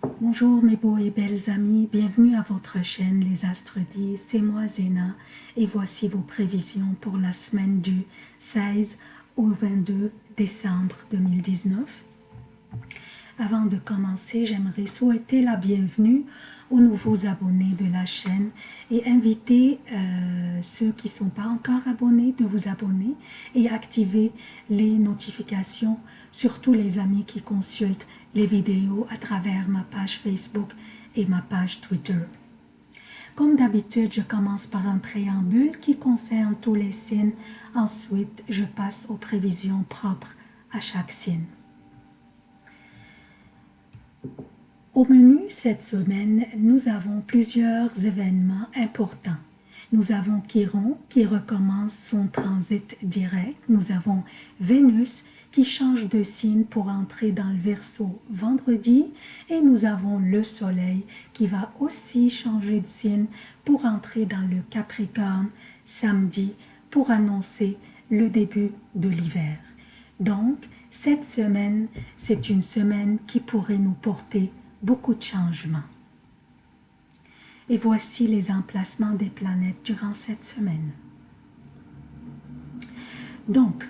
Bonjour mes beaux et belles amis, bienvenue à votre chaîne Les Astres disent, c'est moi Zéna. Et voici vos prévisions pour la semaine du 16 au 22 décembre 2019. Avant de commencer, j'aimerais souhaiter la bienvenue aux nouveaux abonnés de la chaîne et inviter euh, ceux qui ne sont pas encore abonnés de vous abonner et activer les notifications, surtout les amis qui consultent les vidéos à travers ma page Facebook et ma page Twitter. Comme d'habitude, je commence par un préambule qui concerne tous les signes. Ensuite, je passe aux prévisions propres à chaque signe. Au menu cette semaine, nous avons plusieurs événements importants. Nous avons Chiron qui recommence son transit direct. Nous avons Vénus qui change de signe pour entrer dans le Verseau vendredi. Et nous avons le Soleil qui va aussi changer de signe pour entrer dans le Capricorne samedi pour annoncer le début de l'hiver. Donc, cette semaine, c'est une semaine qui pourrait nous porter beaucoup de changements. Et voici les emplacements des planètes durant cette semaine. Donc,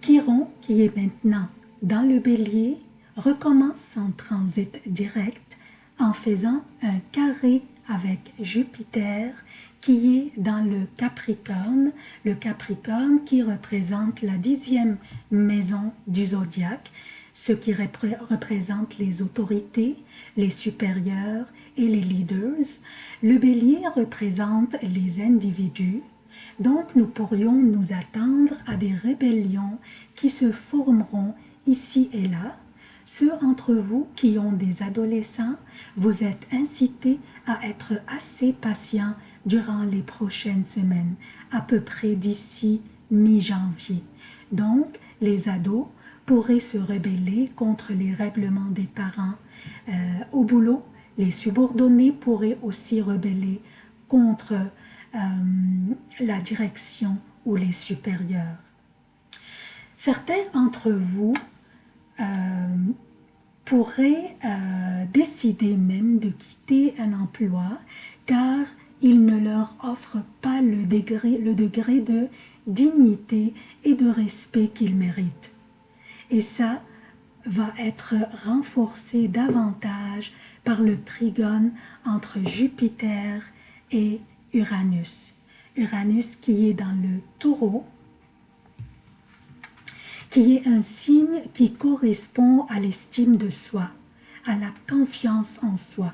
Chiron, qui est maintenant dans le bélier, recommence son transit direct en faisant un carré avec Jupiter qui est dans le Capricorne, le Capricorne qui représente la dixième maison du zodiaque, ce qui représente les autorités, les supérieurs et les leaders. Le bélier représente les individus, donc nous pourrions nous attendre à des rébellions qui se formeront ici et là. Ceux entre vous qui ont des adolescents, vous êtes incités à être assez patients durant les prochaines semaines, à peu près d'ici mi-janvier. Donc, les ados pourraient se rebeller contre les règlements des parents. Euh, au boulot, les subordonnés pourraient aussi rebeller contre euh, la direction ou les supérieurs. Certains d'entre vous euh, pourraient décider même de quitter un emploi car il ne leur offre pas le degré, le degré de dignité et de respect qu'ils méritent. Et ça va être renforcé davantage par le trigone entre Jupiter et Uranus. Uranus qui est dans le taureau, qui est un signe qui correspond à l'estime de soi, à la confiance en soi.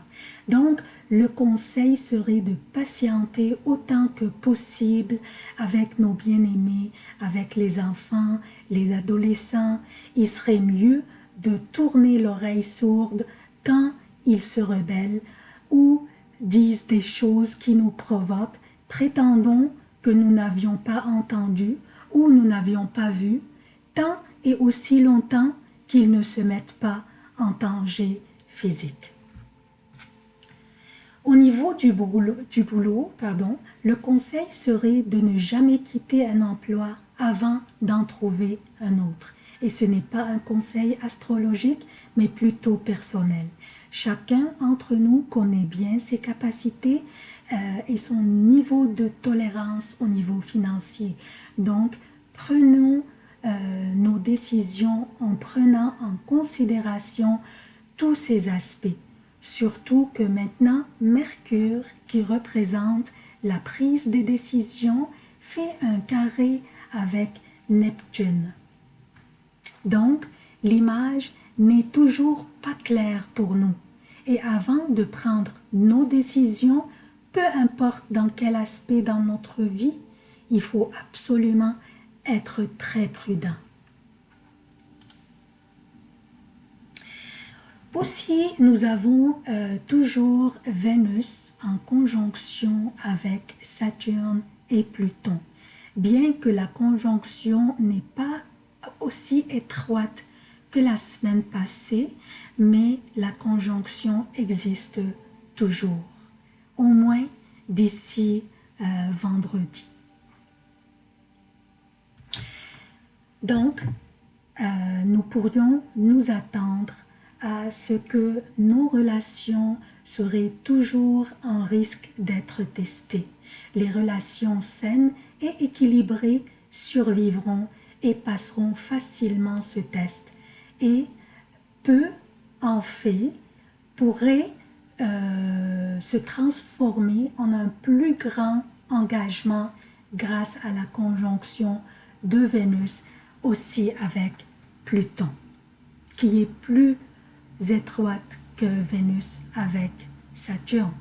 Donc, le conseil serait de patienter autant que possible avec nos bien-aimés, avec les enfants, les adolescents. Il serait mieux de tourner l'oreille sourde quand ils se rebellent ou disent des choses qui nous provoquent, prétendons que nous n'avions pas entendu ou nous n'avions pas vu, tant et aussi longtemps qu'ils ne se mettent pas en danger physique. Au niveau du boulot, du boulot pardon, le conseil serait de ne jamais quitter un emploi avant d'en trouver un autre. Et ce n'est pas un conseil astrologique, mais plutôt personnel. Chacun d'entre nous connaît bien ses capacités euh, et son niveau de tolérance au niveau financier. Donc, prenons euh, nos décisions en prenant en considération tous ces aspects. Surtout que maintenant, Mercure, qui représente la prise des décisions, fait un carré avec Neptune. Donc, l'image n'est toujours pas claire pour nous. Et avant de prendre nos décisions, peu importe dans quel aspect dans notre vie, il faut absolument être très prudent. Aussi, nous avons euh, toujours Vénus en conjonction avec Saturne et Pluton. Bien que la conjonction n'est pas aussi étroite que la semaine passée, mais la conjonction existe toujours, au moins d'ici euh, vendredi. Donc, euh, nous pourrions nous attendre à ce que nos relations seraient toujours en risque d'être testées. Les relations saines et équilibrées survivront et passeront facilement ce test. Et peu en fait pourrait euh, se transformer en un plus grand engagement grâce à la conjonction de Vénus aussi avec Pluton, qui est plus étroite que Vénus avec Saturne.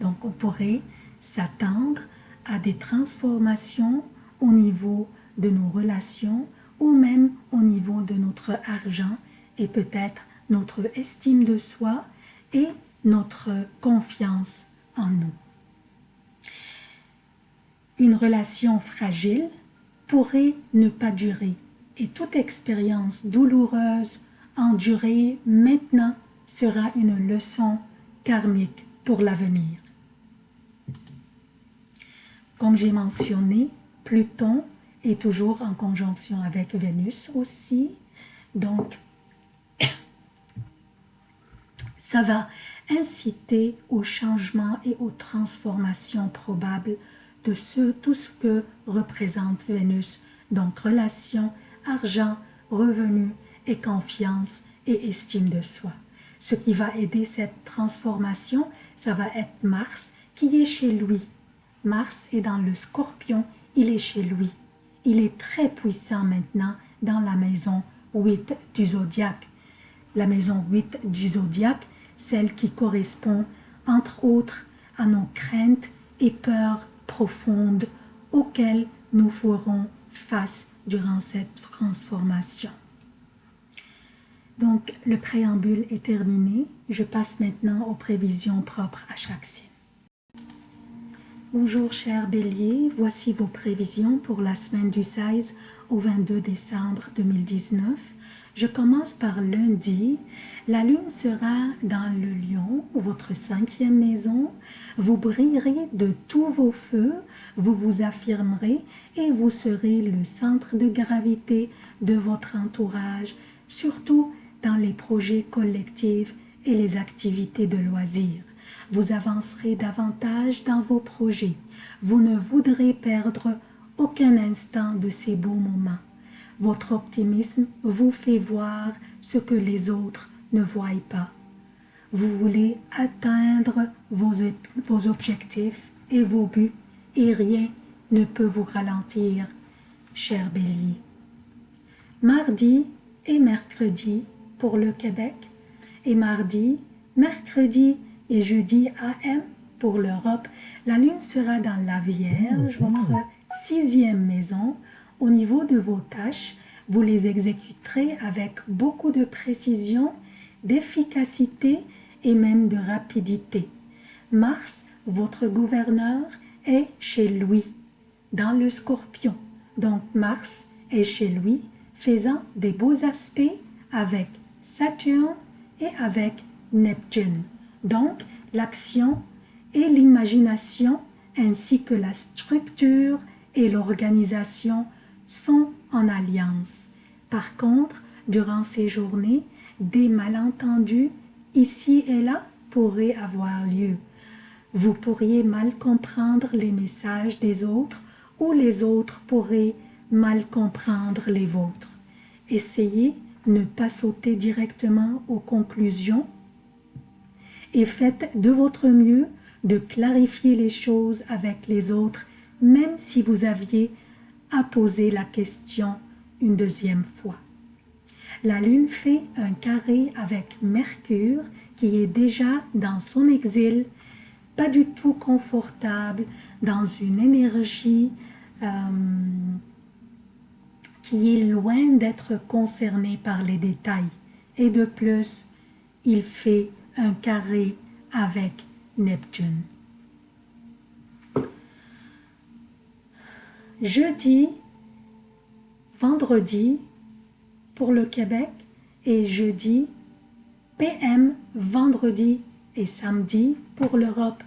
Donc on pourrait s'attendre à des transformations au niveau de nos relations ou même au niveau de notre argent et peut-être notre estime de soi et notre confiance en nous. Une relation fragile pourrait ne pas durer et toute expérience douloureuse endurée maintenant sera une leçon karmique pour l'avenir. Comme j'ai mentionné, Pluton est toujours en conjonction avec Vénus aussi, donc ça va inciter au changement et aux transformations probables de ce, tout ce que représente Vénus, donc relation, argent, revenus et confiance et estime de soi. Ce qui va aider cette transformation, ça va être Mars qui est chez lui. Mars est dans le scorpion, il est chez lui. Il est très puissant maintenant dans la maison 8 du zodiaque. La maison 8 du zodiaque, celle qui correspond entre autres à nos craintes et peurs profondes auxquelles nous ferons face durant cette transformation. Donc, le préambule est terminé. Je passe maintenant aux prévisions propres à chaque signe. Bonjour chers béliers, voici vos prévisions pour la semaine du 16 au 22 décembre 2019. Je commence par lundi. La lune sera dans le lion, votre cinquième maison. Vous brillerez de tous vos feux, vous vous affirmerez et vous serez le centre de gravité de votre entourage, surtout dans les projets collectifs et les activités de loisirs. Vous avancerez davantage dans vos projets. Vous ne voudrez perdre aucun instant de ces beaux moments. Votre optimisme vous fait voir ce que les autres ne voient pas. Vous voulez atteindre vos, vos objectifs et vos buts et rien ne peut vous ralentir, cher bélier. Mardi et mercredi pour le Québec et mardi, mercredi et jeudi AM pour l'Europe, la lune sera dans la Vierge, votre sixième maison. Au niveau de vos tâches, vous les exécuterez avec beaucoup de précision, d'efficacité et même de rapidité. Mars, votre gouverneur, est chez lui dans le scorpion. Donc Mars est chez lui, faisant des beaux aspects avec Saturne et avec Neptune. Donc l'action et l'imagination ainsi que la structure et l'organisation sont en alliance. Par contre, durant ces journées, des malentendus ici et là pourraient avoir lieu. Vous pourriez mal comprendre les messages des autres ou les autres pourraient mal comprendre les vôtres. Essayez de ne pas sauter directement aux conclusions et faites de votre mieux de clarifier les choses avec les autres, même si vous aviez à poser la question une deuxième fois. La Lune fait un carré avec Mercure qui est déjà dans son exil, pas du tout confortable, dans une énergie euh, qui est loin d'être concerné par les détails. Et de plus, il fait un carré avec Neptune. Jeudi, vendredi pour le Québec et jeudi, PM, vendredi et samedi pour l'Europe.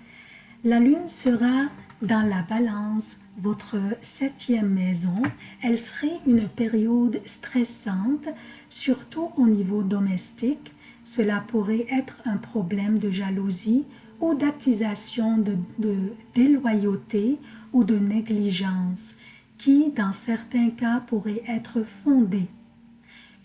La Lune sera dans la balance, votre septième maison, elle serait une période stressante, surtout au niveau domestique. Cela pourrait être un problème de jalousie ou d'accusation de, déloyauté ou de négligence qui, dans certains cas, pourrait être fondée.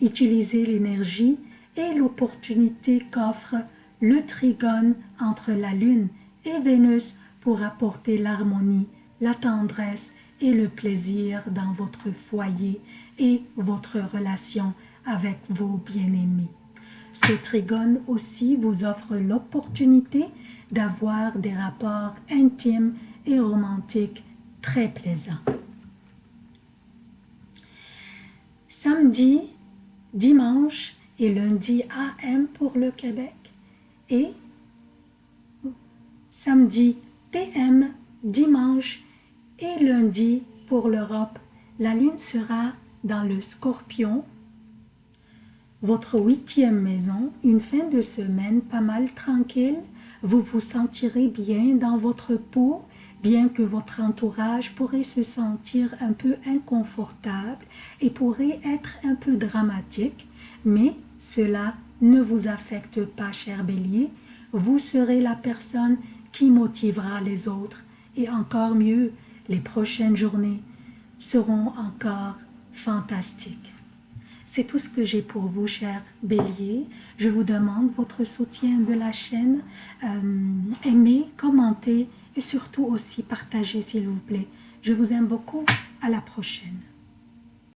Utilisez l'énergie et l'opportunité qu'offre le trigone entre la Lune et Vénus pour apporter l'harmonie, la tendresse et le plaisir dans votre foyer et votre relation avec vos bien-aimés. Ce trigone aussi vous offre l'opportunité d'avoir des rapports intimes et romantiques très plaisants. Samedi, dimanche et lundi AM pour le Québec et samedi PM, dimanche et lundi pour l'Europe. La lune sera dans le scorpion votre huitième maison, une fin de semaine pas mal tranquille, vous vous sentirez bien dans votre peau, bien que votre entourage pourrait se sentir un peu inconfortable et pourrait être un peu dramatique, mais cela ne vous affecte pas, cher bélier, vous serez la personne qui motivera les autres et encore mieux, les prochaines journées seront encore fantastiques. C'est tout ce que j'ai pour vous, chers béliers. Je vous demande votre soutien de la chaîne. Euh, aimez, commentez et surtout aussi partagez, s'il vous plaît. Je vous aime beaucoup. À la prochaine.